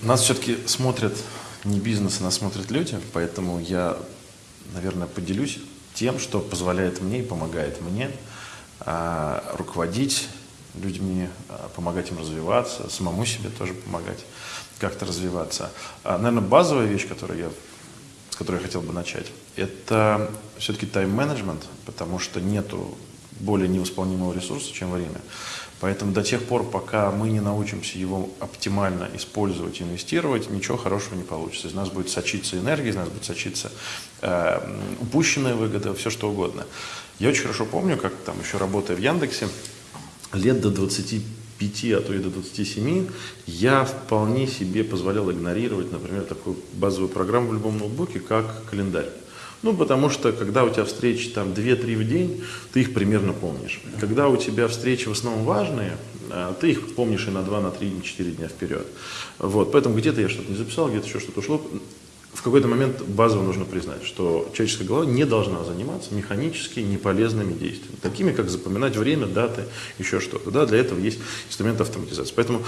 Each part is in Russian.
Нас все-таки смотрят не бизнес, а нас смотрят люди, поэтому я, наверное, поделюсь тем, что позволяет мне и помогает мне а, руководить людьми, а, помогать им развиваться, самому себе тоже помогать как-то развиваться. А, наверное, базовая вещь, которую я, с которой я хотел бы начать, это все-таки тайм-менеджмент, потому что нету более невосполнимого ресурса, чем время. Поэтому до тех пор, пока мы не научимся его оптимально использовать, инвестировать, ничего хорошего не получится. Из нас будет сочиться энергия, из нас будет сочиться э, упущенная выгода, все что угодно. Я очень хорошо помню, как там еще работая в Яндексе, лет до 25, а то и до 27, я вполне себе позволял игнорировать, например, такую базовую программу в любом ноутбуке, как календарь. Ну, потому что, когда у тебя встречи там 2-3 в день, ты их примерно помнишь. Когда у тебя встречи в основном важные, а, ты их помнишь и на 2, на 3, на 4 дня вперед. Вот, поэтому где-то я что-то не записал, где-то еще что-то ушло в какой-то момент базово нужно признать, что человеческая голова не должна заниматься механически неполезными действиями, такими как запоминать время, даты, еще что-то. Да, для этого есть инструмент автоматизации. Поэтому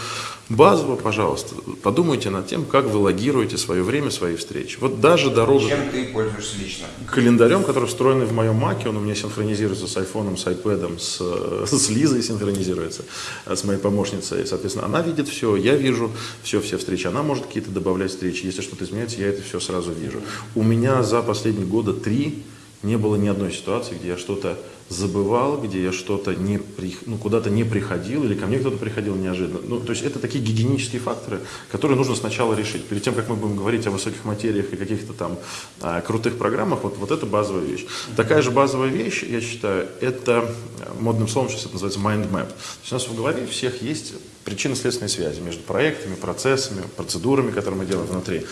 базово, пожалуйста, подумайте над тем, как вы логируете свое время, свои встречи. Вот даже дорога... Чем ты пользуешься лично? Календарем, который встроенный в моем маке, он у меня синхронизируется с айфоном, с iPad, с, с Лизой синхронизируется, с моей помощницей. Соответственно, она видит все, я вижу все, все встречи. Она может какие-то добавлять встречи. Если что-то изменяется, я это все сразу вижу. У меня за последние года три не было ни одной ситуации, где я что-то забывал, где я что-то не при, ну, куда-то не приходил, или ко мне кто-то приходил неожиданно. Ну, то есть это такие гигиенические факторы, которые нужно сначала решить. Перед тем, как мы будем говорить о высоких материях и каких-то там а, крутых программах, вот, вот это базовая вещь. Такая же базовая вещь, я считаю, это модным словом сейчас это называется mind map. То есть у нас в голове всех есть причинно-следственные связи между проектами, процессами, процедурами, которые мы делаем внутри.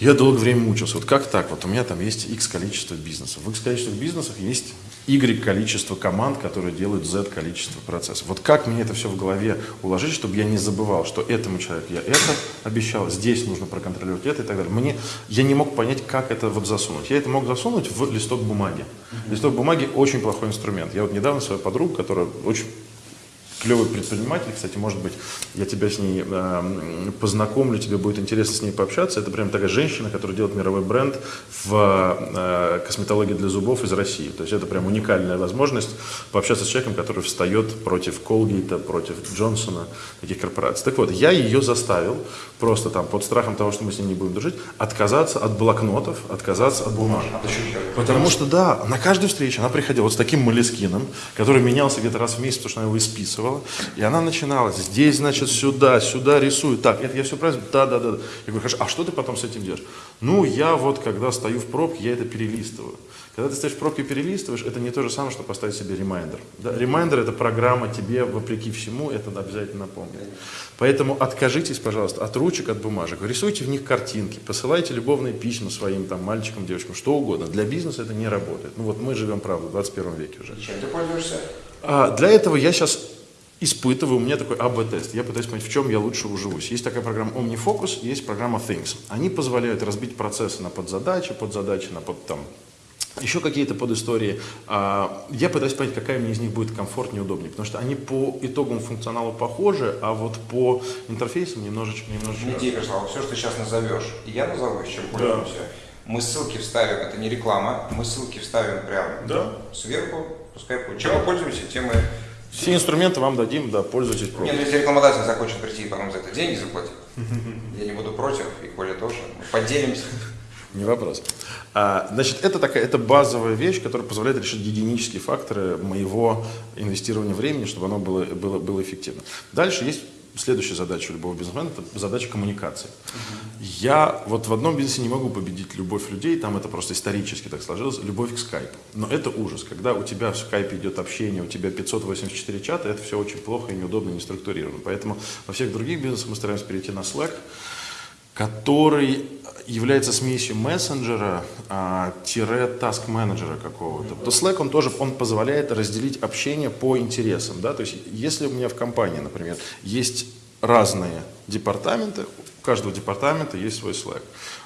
Я долгое время мучился. Вот как так? Вот у меня там есть X количество бизнесов. В X количестве бизнесов есть Y количество команд, которые делают Z количество процессов. Вот как мне это все в голове уложить, чтобы я не забывал, что этому человеку я это обещал, здесь нужно проконтролировать это и так далее. Мне, я не мог понять, как это вот засунуть. Я это мог засунуть в листок бумаги. Листок бумаги очень плохой инструмент. Я вот недавно свою подругу, которая очень клевый предприниматель, кстати, может быть, я тебя с ней э, познакомлю, тебе будет интересно с ней пообщаться. Это прям такая женщина, которая делает мировой бренд в э, косметологии для зубов из России. То есть это прям уникальная возможность пообщаться с человеком, который встает против Колгейта, против Джонсона, таких корпораций. Так вот, я ее заставил, просто там под страхом того, что мы с ней не будем дружить, отказаться от блокнотов, отказаться от бумаг. Потому что, да, на каждую встречу она приходила вот с таким молескином, который менялся где-то раз в месяц, потому что она его исписывала рассказывала, и она начинала, здесь, значит, сюда, сюда рисую, так, это я все правильно, да, да, да. Я говорю, хорошо, а что ты потом с этим делаешь? Ну, я вот, когда стою в пробке, я это перелистываю. Когда ты стоишь в пробке и перелистываешь, это не то же самое, что поставить себе ремайдер. Да? Ремайдер – это программа тебе, вопреки всему, это обязательно напомнит. Поэтому откажитесь, пожалуйста, от ручек, от бумажек. Рисуйте в них картинки, посылайте любовные письма своим там, мальчикам, девочкам, что угодно. Для бизнеса это не работает. Ну вот мы живем, правда, в 21 веке уже. Чем ты пользуешься? А, для этого я сейчас испытываю, у меня такой АБ-тест. Я пытаюсь понять, в чем я лучше уживусь. Есть такая программа OmniFocus, есть программа Things. Они позволяют разбить процессы на подзадачи, подзадачи на под, там, еще какие-то подистории. А, я пытаюсь понять, какая мне из них будет комфортнее, удобнее, потому что они по итогам функционала похожи, а вот по интерфейсам немножечко... немножечко... Идея пришла, все, что ты сейчас назовешь, и я назову, чем пользуемся. Да. Мы ссылки вставим, это не реклама, мы ссылки вставим прямо да. сверху, пускай чем мы пользуемся, тем мы все инструменты вам дадим, да, пользуйтесь. Нет, ну, если рекламодатель захочет прийти и потом за это деньги заплатить, я не буду против, и Коля тоже, поделимся. Не вопрос. А, значит, это такая, это базовая вещь, которая позволяет решить гигиенические факторы моего инвестирования времени, чтобы оно было, было, было эффективно. Дальше есть следующая задача любого бизнесмена – это задача коммуникации. Uh-huh. Я вот в одном бизнесе не могу победить любовь людей, там это просто исторически так сложилось, любовь к скайпу. Но это ужас, когда у тебя в скайпе идет общение, у тебя 584 чата, это все очень плохо и неудобно, не структурировано. Поэтому во всех других бизнесах мы стараемся перейти на Slack, который является смесью мессенджера а, тире таск менеджера какого-то. То Slack он тоже он позволяет разделить общение по интересам. Да? То есть если у меня в компании, например, есть разные департаменты, у каждого департамента есть свой Slack.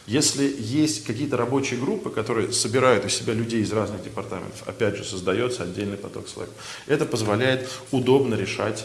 Если есть какие-то рабочие группы, которые собирают у себя людей из разных департаментов, опять же создается отдельный поток Slack. Это позволяет удобно решать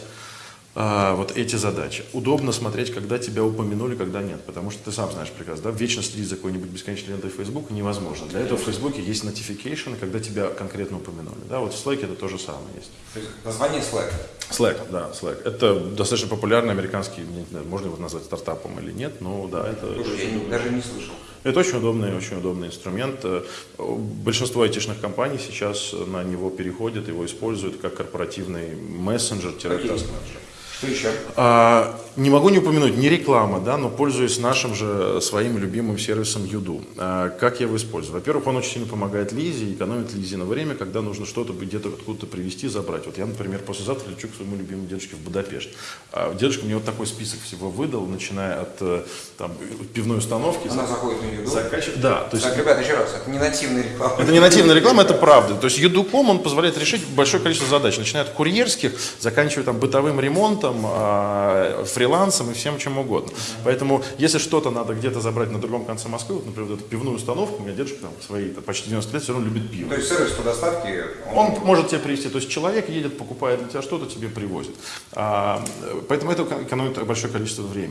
а, вот эти задачи. Удобно смотреть, когда тебя упомянули, когда нет. Потому что ты сам знаешь прекрасно, да, вечно следить за какой-нибудь бесконечной лентой Facebook невозможно. Для этого в Facebook есть notification, когда тебя конкретно упомянули. Да, вот в Slack это то же самое есть. То есть название Slack. Slack, да, Slack. Это достаточно популярный американский, не знаю, можно его назвать стартапом или нет, но да, это... Слушай, я не- даже не слышал. Это очень удобный, очень удобный инструмент. Э, Большинство айтишных компаний сейчас на него переходят, его используют как корпоративный мессенджер-таскменеджер. Что еще? А, не могу не упомянуть, не реклама, да, но пользуюсь нашим же своим любимым сервисом Юду. А, как я его использую? Во-первых, он очень сильно помогает Лизе, экономит Лизе на время, когда нужно что-то где-то откуда-то привезти, забрать. Вот я, например, послезавтра лечу к своему любимому дедушке в Будапешт. А дедушка мне вот такой список всего выдал, начиная от э, там, пивной установки. Она заходит на еду. заканчив- Да, то есть Так, ребята, еще раз, это не нативная реклама. это не нативная реклама, это правда. То есть Юдуком он позволяет решить большое количество задач, начиная от курьерских, заканчивая там бытовым ремонтом, а, фрилансом и всем чем угодно. Поэтому, если что-то надо где-то забрать на другом конце Москвы, вот, например, вот эту пивную установку, у меня дедушка там свои там, почти 90 лет все равно любит пиво. То есть сервис по доставке, Он может тебе привезти, то есть человек едет, покупает для тебя что-то, тебе привозит. А, поэтому это экономит большое количество времени.